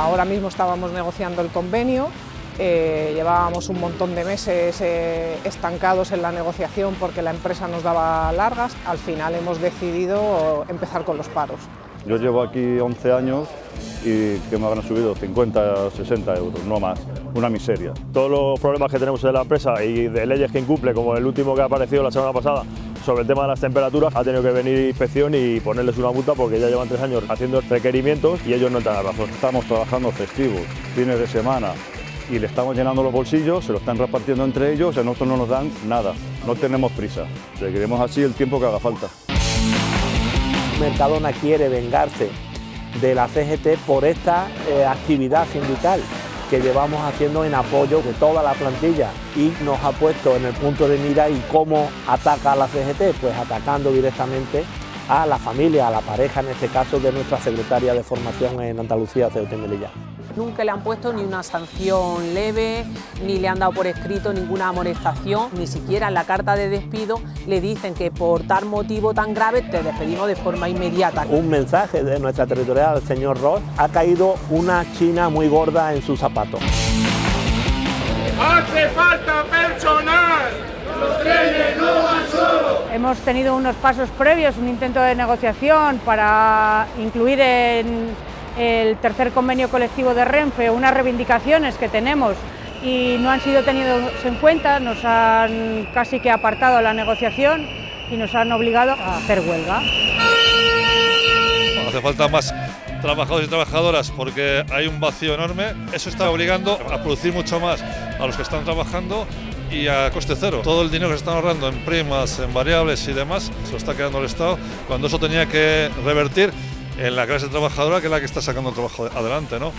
ahora mismo estábamos negociando el convenio, eh, llevábamos un montón de meses eh, estancados en la negociación porque la empresa nos daba largas, al final hemos decidido empezar con los paros. Yo llevo aquí 11 años y que me habrán subido 50, 60 euros, no más, una miseria. Todos los problemas que tenemos en la empresa y de leyes que incumple, como el último que ha aparecido la semana pasada, sobre el tema de las temperaturas, ha tenido que venir inspección y ponerles una multa porque ya llevan tres años haciendo requerimientos y ellos no están a razón. Estamos trabajando festivos, fines de semana y le estamos llenando los bolsillos, se lo están repartiendo entre ellos y a nosotros no nos dan nada, no tenemos prisa, seguiremos así el tiempo que haga falta. Mercadona quiere vengarse de la CGT por esta eh, actividad sindical que llevamos haciendo en apoyo de toda la plantilla y nos ha puesto en el punto de mira y cómo ataca a la CGT, pues atacando directamente a la familia, a la pareja, en este caso de nuestra secretaria de formación en Andalucía, Ceuta y Melilla. Nunca le han puesto ni una sanción leve, ni le han dado por escrito ninguna amonestación, ni siquiera en la carta de despido le dicen que por tal motivo tan grave te despedimos de forma inmediata. Un mensaje de nuestra territorial, el señor Ross, ha caído una china muy gorda en sus zapatos. ¡Hace falta personal! Hemos tenido unos pasos previos, un intento de negociación para incluir en el tercer convenio colectivo de Renfe, unas reivindicaciones que tenemos y no han sido tenidos en cuenta, nos han casi que apartado la negociación y nos han obligado a hacer huelga. Hace falta más trabajadores y trabajadoras porque hay un vacío enorme. Eso está obligando a producir mucho más a los que están trabajando y a coste cero. Todo el dinero que se están ahorrando en primas, en variables y demás, se lo está quedando el Estado, cuando eso tenía que revertir en la clase trabajadora que es la que está sacando el trabajo adelante. ¿no?